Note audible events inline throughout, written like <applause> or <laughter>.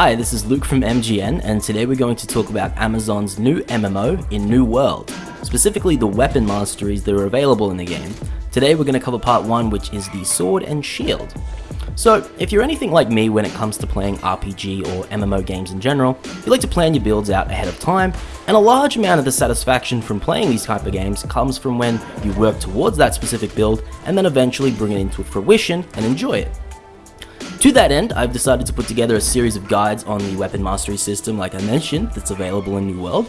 Hi, this is Luke from MGN, and today we're going to talk about Amazon's new MMO in New World, specifically the weapon masteries that are available in the game. Today we're going to cover part 1, which is the Sword and Shield. So, if you're anything like me when it comes to playing RPG or MMO games in general, you like to plan your builds out ahead of time, and a large amount of the satisfaction from playing these type of games comes from when you work towards that specific build and then eventually bring it into fruition and enjoy it. To that end, I've decided to put together a series of guides on the weapon mastery system like I mentioned that's available in New World.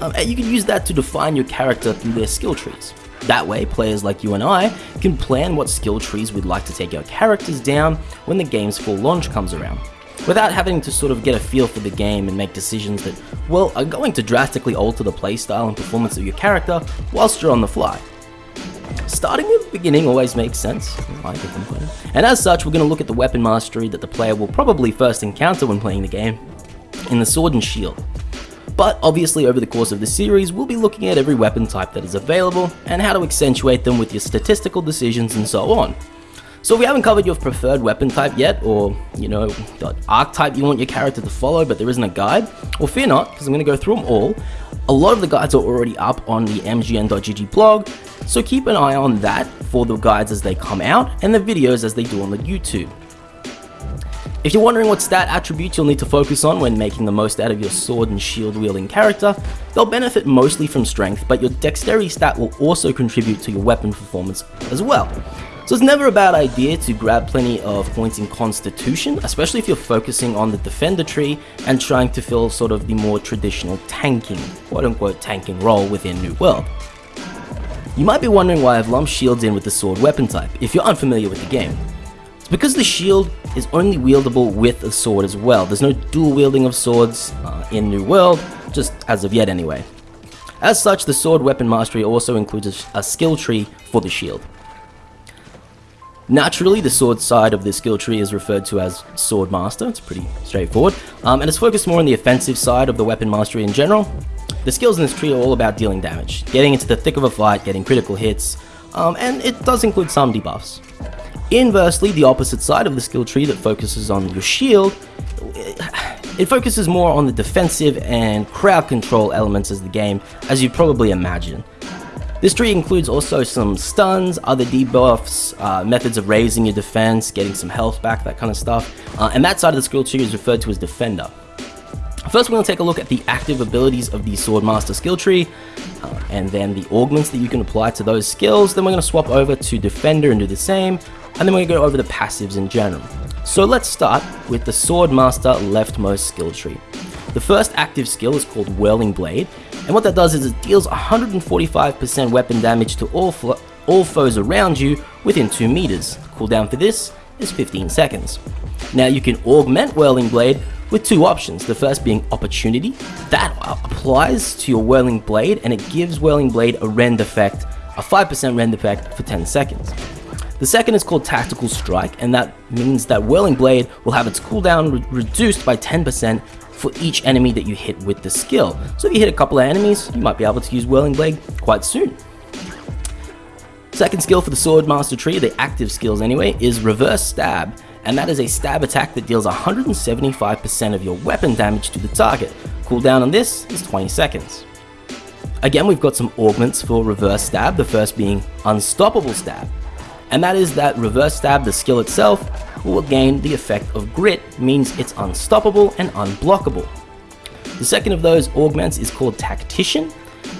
Um, and you can use that to define your character through their skill trees. That way, players like you and I can plan what skill trees we'd like to take our characters down when the game's full launch comes around, without having to sort of get a feel for the game and make decisions that, well, are going to drastically alter the playstyle and performance of your character whilst you're on the fly. Starting at the beginning always makes sense, and as such we're going to look at the weapon mastery that the player will probably first encounter when playing the game, in the Sword and Shield. But obviously over the course of the series we'll be looking at every weapon type that is available, and how to accentuate them with your statistical decisions and so on. So we haven't covered your preferred weapon type yet, or, you know, the archetype you want your character to follow but there isn't a guide, well fear not, because I'm going to go through them all. A lot of the guides are already up on the mgn.gg blog, so keep an eye on that for the guides as they come out, and the videos as they do on the YouTube. If you're wondering what stat attributes you'll need to focus on when making the most out of your sword and shield wielding character, they'll benefit mostly from strength, but your dexterity stat will also contribute to your weapon performance as well. So it's never a bad idea to grab plenty of points in Constitution, especially if you're focusing on the Defender tree and trying to fill sort of the more traditional tanking, quote unquote tanking role within New World. You might be wondering why I've lumped shields in with the sword weapon type, if you're unfamiliar with the game. It's because the shield is only wieldable with a sword as well. There's no dual wielding of swords uh, in New World, just as of yet anyway. As such, the sword weapon mastery also includes a skill tree for the shield. Naturally, the sword side of the skill tree is referred to as Sword Master, it's pretty straightforward, um, and it's focused more on the offensive side of the weapon mastery in general. The skills in this tree are all about dealing damage, getting into the thick of a fight, getting critical hits, um, and it does include some debuffs. Inversely, the opposite side of the skill tree that focuses on your shield, it focuses more on the defensive and crowd control elements of the game, as you probably imagine. This tree includes also some stuns, other debuffs, uh, methods of raising your defense, getting some health back, that kind of stuff. Uh, and that side of the skill tree is referred to as Defender. First, we're going to take a look at the active abilities of the Swordmaster skill tree, uh, and then the augments that you can apply to those skills. Then we're going to swap over to Defender and do the same, and then we're going to go over the passives in general. So let's start with the Swordmaster leftmost skill tree. The first active skill is called Whirling Blade, and what that does is it deals 145% weapon damage to all, all foes around you within 2 meters. The Cooldown for this is 15 seconds. Now you can augment Whirling Blade with two options, the first being Opportunity. That applies to your Whirling Blade and it gives Whirling Blade a rend effect, a 5% rend effect for 10 seconds. The second is called Tactical Strike, and that means that Whirling Blade will have its cooldown re reduced by 10% for each enemy that you hit with the skill. So if you hit a couple of enemies, you might be able to use Whirling Blade quite soon. Second skill for the Sword Master tree, the active skills anyway, is Reverse Stab, and that is a stab attack that deals 175% of your weapon damage to the target. Cooldown on this is 20 seconds. Again, we've got some augments for Reverse Stab, the first being Unstoppable Stab, and that is that Reverse Stab, the skill itself, will gain the effect of Grit, means it's unstoppable and unblockable. The second of those augments is called Tactician,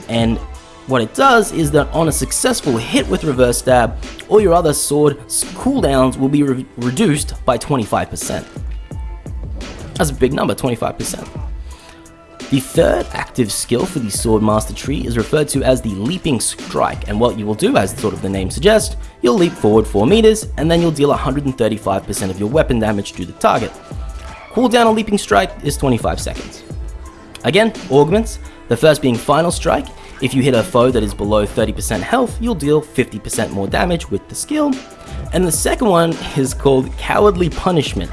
and what it does is that on a successful hit with Reverse Stab, all your other sword cooldowns will be re reduced by 25%. That's a big number, 25%. The third active skill for the Sword Master tree is referred to as the Leaping Strike, and what you will do, as sort of the name suggests, you'll leap forward 4 meters, and then you'll deal 135% of your weapon damage to the target. Cooldown on Leaping Strike is 25 seconds. Again, augments, the first being Final Strike, if you hit a foe that is below 30% health, you'll deal 50% more damage with the skill. And the second one is called Cowardly Punishment.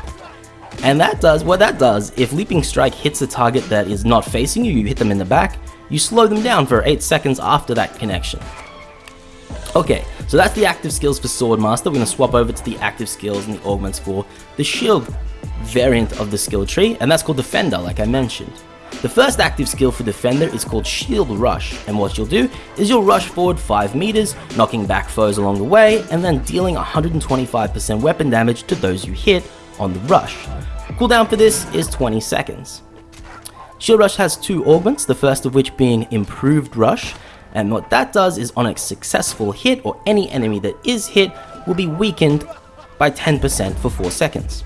And that does, what that does, if Leaping Strike hits a target that is not facing you, you hit them in the back, you slow them down for 8 seconds after that connection. Okay, So that's the active skills for Swordmaster. We're going to swap over to the active skills and the augments for the shield variant of the skill tree, and that's called Defender, like I mentioned. The first active skill for Defender is called Shield Rush, and what you'll do is you'll rush forward 5 meters, knocking back foes along the way, and then dealing 125% weapon damage to those you hit on the rush. Cooldown for this is 20 seconds. Shield Rush has two augments, the first of which being Improved Rush, and what that does is on a successful hit or any enemy that is hit will be weakened by 10% for 4 seconds.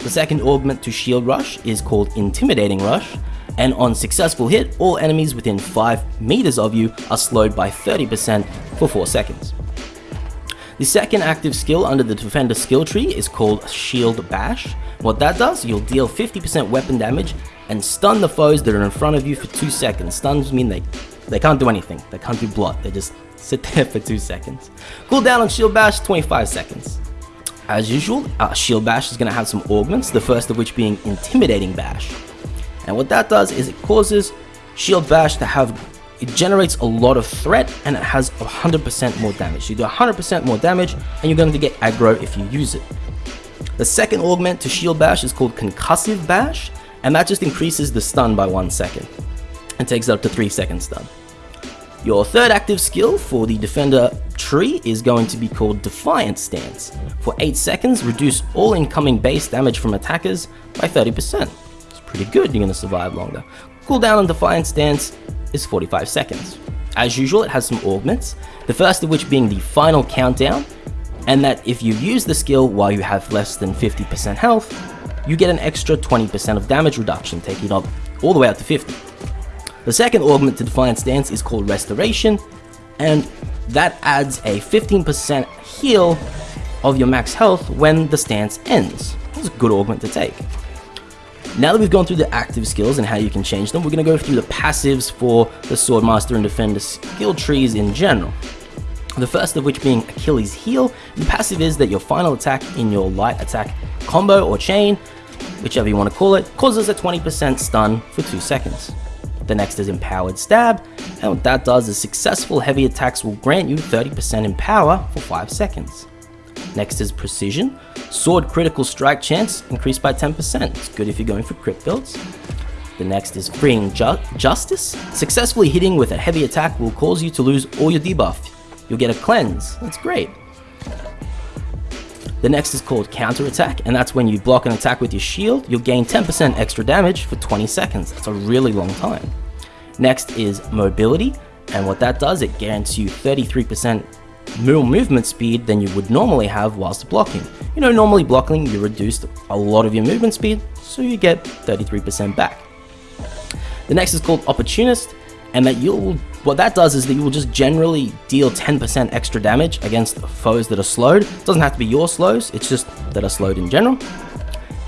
The second augment to Shield Rush is called Intimidating Rush, and on successful hit, all enemies within 5 meters of you are slowed by 30% for 4 seconds. The second active skill under the Defender skill tree is called Shield Bash. What that does, you'll deal 50% weapon damage and stun the foes that are in front of you for 2 seconds. Stuns mean they, they can't do anything, they can't do blood, they just <laughs> sit there for 2 seconds. Cooldown on Shield Bash, 25 seconds. As usual, uh, Shield Bash is going to have some augments, the first of which being Intimidating Bash. And what that does is it causes Shield Bash to have, it generates a lot of threat and it has 100% more damage. You do 100% more damage and you're going to get aggro if you use it. The second augment to Shield Bash is called Concussive Bash and that just increases the stun by 1 second and takes it up to 3 seconds stun. Your third active skill for the Defender tree is going to be called Defiant Stance. For 8 seconds, reduce all incoming base damage from attackers by 30% It's pretty good, you're going to survive longer. Cooldown on Defiant Stance is 45 seconds. As usual, it has some augments, the first of which being the final countdown, and that if you use the skill while you have less than 50% health, you get an extra 20% of damage reduction, taking it up all the way up to 50. The second augment to Defiant Stance is called Restoration, and that adds a 15% heal of your max health when the stance ends. It's a good augment to take. Now that we've gone through the active skills and how you can change them, we're going to go through the passives for the Swordmaster and Defender skill trees in general. The first of which being Achilles Heel. The passive is that your final attack in your light attack combo or chain, whichever you want to call it, causes a 20% stun for 2 seconds. The next is Empowered Stab, and what that does is successful heavy attacks will grant you 30% in power for 5 seconds. Next is Precision. Sword critical strike chance increased by 10%. It's good if you're going for crit builds. The next is Freeing Ju Justice. Successfully hitting with a heavy attack will cause you to lose all your debuff. You'll get a cleanse. That's great. The next is called Counter Attack, and that's when you block an attack with your shield, you'll gain 10% extra damage for 20 seconds. That's a really long time. Next is Mobility, and what that does, it grants you 33% more movement speed than you would normally have whilst blocking. You know, normally blocking, you reduced a lot of your movement speed, so you get 33% back. The next is called Opportunist, and that you'll what that does is that you will just generally deal 10% extra damage against foes that are slowed. It doesn't have to be your slows, it's just that are slowed in general.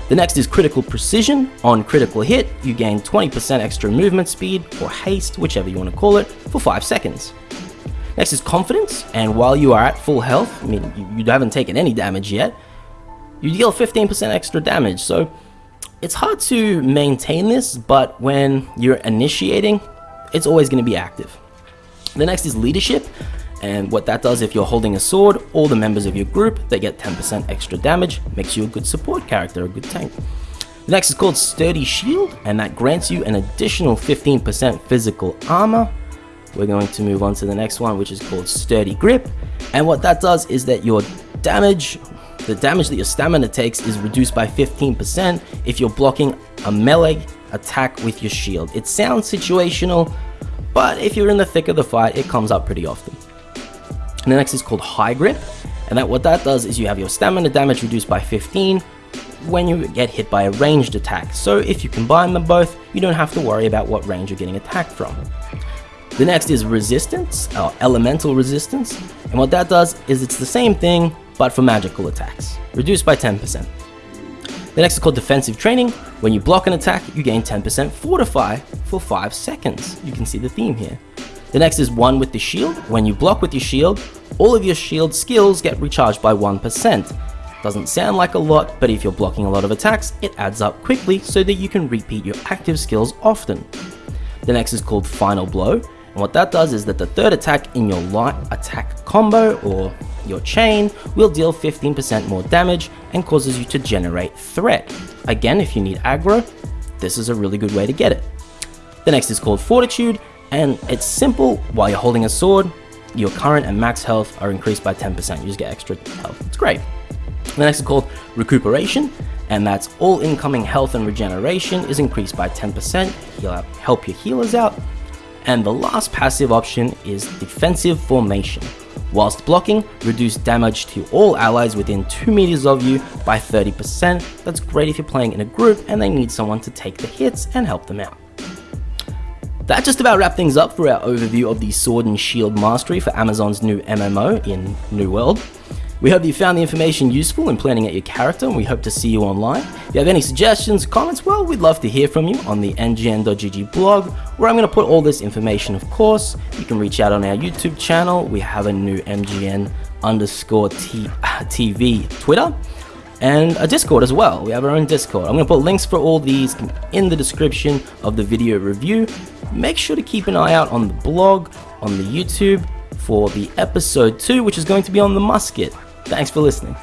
The next is Critical Precision. On critical hit, you gain 20% extra movement speed, or haste, whichever you want to call it, for 5 seconds. Next is confidence, and while you are at full health, I mean, you, you haven't taken any damage yet, you deal 15% extra damage, so it's hard to maintain this, but when you're initiating, it's always going to be active. The next is leadership, and what that does if you're holding a sword, all the members of your group, they get 10% extra damage, makes you a good support character, a good tank. The next is called Sturdy Shield, and that grants you an additional 15% physical armor, we're going to move on to the next one, which is called Sturdy Grip. And what that does is that your damage, the damage that your stamina takes is reduced by 15% if you're blocking a melee attack with your shield. It sounds situational, but if you're in the thick of the fight, it comes up pretty often. And the next is called High Grip. And that what that does is you have your stamina damage reduced by 15 when you get hit by a ranged attack. So if you combine them both, you don't have to worry about what range you're getting attacked from. The next is resistance, or elemental resistance, and what that does is it's the same thing, but for magical attacks, reduced by 10%. The next is called defensive training. When you block an attack, you gain 10% fortify for 5 seconds. You can see the theme here. The next is one with the shield. When you block with your shield, all of your shield skills get recharged by 1%. Doesn't sound like a lot, but if you're blocking a lot of attacks, it adds up quickly so that you can repeat your active skills often. The next is called Final Blow, And what that does is that the third attack in your light attack combo or your chain will deal 15% more damage and causes you to generate threat. Again, if you need aggro, this is a really good way to get it. The next is called Fortitude, and it's simple. While you're holding a sword, your current and max health are increased by 10%. You just get extra health. It's great. The next is called Recuperation, and that's all incoming health and regeneration is increased by 10%. you'll help your healers out. And the last passive option is Defensive Formation. Whilst blocking, reduce damage to all allies within 2 meters of you by 30%. That's great if you're playing in a group and they need someone to take the hits and help them out. That just about wraps things up for our overview of the Sword and Shield Mastery for Amazon's new MMO in New World. We hope you found the information useful in planning out your character and we hope to see you online. If you have any suggestions, comments, well, we'd love to hear from you on the mgn.gg blog where I'm going to put all this information of course. You can reach out on our YouTube channel. We have a new MGN underscore t- <laughs> TV Twitter and a Discord as well. We have our own Discord. I'm going to put links for all these in the description of the video review. Make sure to keep an eye out on the blog, on the YouTube for the episode 2, which is going to be on the musket. Thanks for listening.